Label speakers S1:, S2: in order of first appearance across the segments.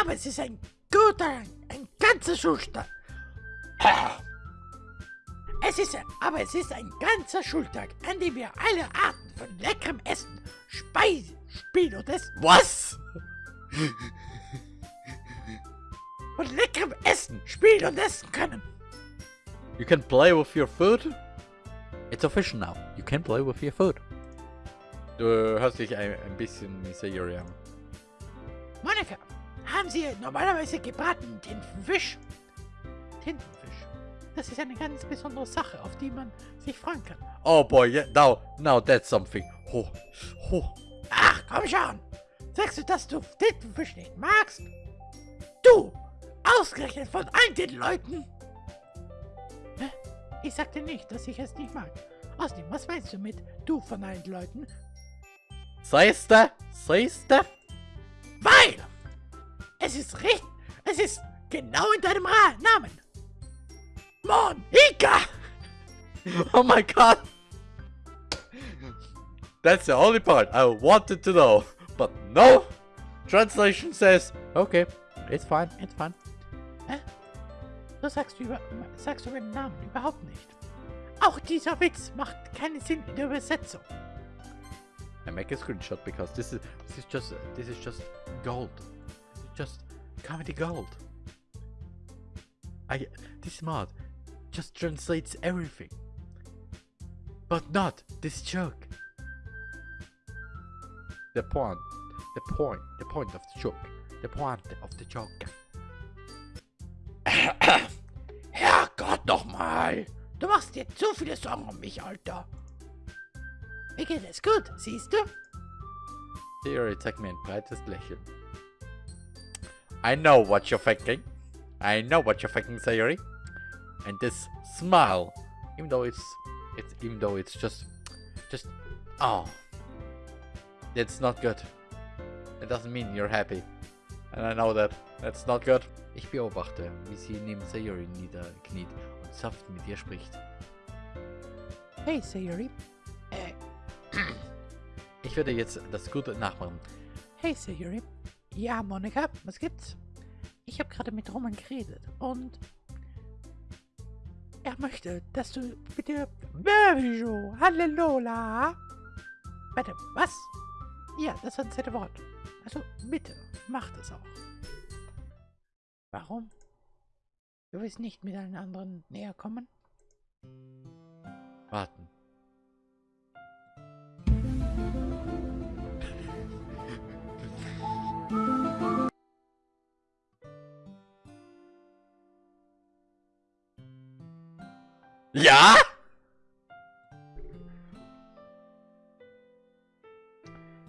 S1: Aber es ist ein guter, ein ganzer Schultag. Es ist, aber es ist ein ganzer Schultag, an dem wir alle Arten von leckerem Essen, Speisen, Spielen und Essen.
S2: Was?
S1: Von leckerem Essen, Spielen und Essen können.
S2: You can play with your food? It's official now. You can play with your food. Du hörst dich ein, ein bisschen an.
S1: Monika, haben Sie normalerweise gebratenen Tintenfisch? Tintenfisch. Das ist eine ganz besondere Sache, auf die man sich freuen kann.
S2: Oh boy, yeah, now, now that's something. Oh, oh.
S1: Ach, komm schon. Sagst du, dass du Tintenfisch nicht magst? Du! Ausgerechnet von allen den Leuten! Hä? Ich sagte nicht, dass ich es nicht mag. Außerdem, was meinst du mit du von allen Leuten?
S2: Siehste? Siehste?
S1: Weil! Es ist richtig. Es ist genau in deinem Ra Namen. Monika!
S2: Oh my god! That's the only part I wanted to know. But no! Translation says, okay, it's fine, it's fine.
S1: Hä? So sagst du, über, sagst du meinen Namen überhaupt nicht. Auch dieser Witz macht keinen Sinn in der Übersetzung.
S2: I make a screenshot because this is this is just this is just gold. Just comedy gold. I this mod just translates everything. But not this joke. The point, the point, the point of the joke, the point of the joke.
S1: Herrgott nochmal! Du machst dir zu viele Sorgen um mich, Alter. Mir geht es gut, siehst du?
S2: Theory zeigt mir ein breites Lächeln. I know what you're thinking. I know what you're thinking, Sayori. And this smile, even though it's, it's, even though it's just, just, oh, it's not good. It doesn't mean you're happy. And I know that. That's not good. Ich beobachte, wie sie neben Sayori niederkniet und sanft mit ihr spricht.
S1: Hey, Sayori. Äh,
S2: Ich werde jetzt das Gute nachmachen.
S1: hey, Sayori. Ja, Monika, was gibt's? Ich habe gerade mit Roman geredet und er möchte, dass du bitte Berjo, Halleluja. Warte, was? Ja, das war ein zweite Wort. Also bitte, mach das auch. Warum? Du willst nicht mit allen anderen näher kommen?
S2: Warten. Ja?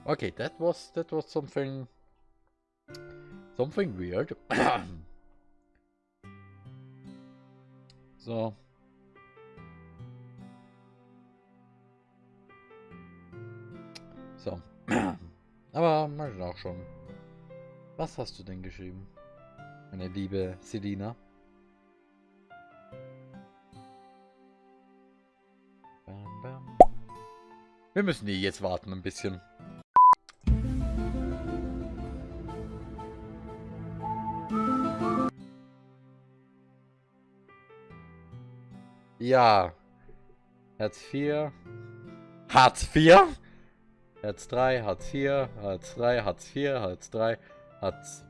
S2: Okay, that was that was something something weird. so. So. Aber mal auch schon. Was hast du denn geschrieben? Meine liebe Selina. Wir müssen hier jetzt warten ein bisschen. Ja. Herz 4. Hartz 4? Herz 3, Hartz 4, Hartz 3, Hartz 4, Hartz 3, Hartz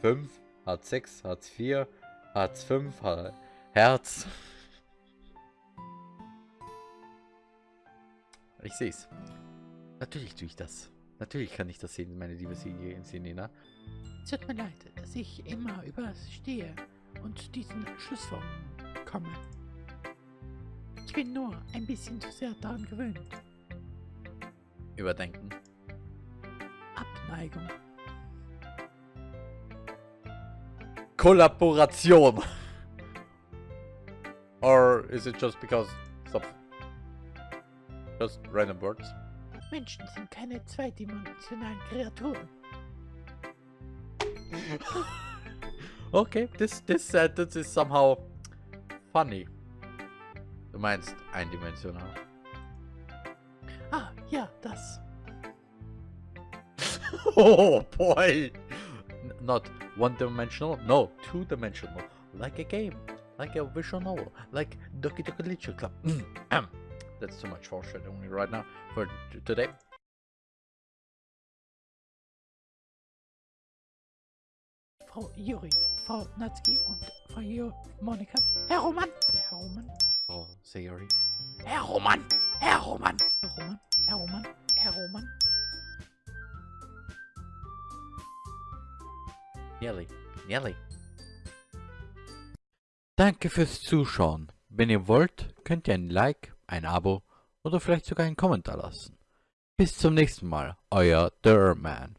S2: 5, Hartz 6, Hartz 4, Hartz 5, Har Herz. Ich sehe es. Natürlich tue ich das. Natürlich kann ich das sehen, meine liebe Selena.
S1: Es tut mir leid, dass ich immer überstehe und zu diesen Schlussfolgerungen komme. Ich bin nur ein bisschen zu sehr daran gewöhnt.
S2: Überdenken.
S1: Abneigung.
S2: Kollaboration. Or is it just because of just random words?
S1: Menschen sind keine zweidimensionalen Kreaturen.
S2: okay, this this sentence is somehow funny. Du meinst eindimensional.
S1: Ah, ja, das.
S2: Oh boy! N not one-dimensional? No, two-dimensional. Like a game. Like a visual novel. Like Doki Doki Literature Club. That's too much foreshadowing right now for today.
S1: Frau Juri, Frau Natzki und Frau jo Monika. Herr Roman, Herr Roman.
S2: Oh, Sayori.
S1: Herr Roman, Herr Roman, Herr Roman, Herr Roman, Herr Roman.
S2: Nearly. Nearly. Danke fürs Zuschauen. Wenn ihr wollt, könnt ihr ein Like, ein Abo oder vielleicht sogar einen Kommentar lassen. Bis zum nächsten Mal, euer Durman.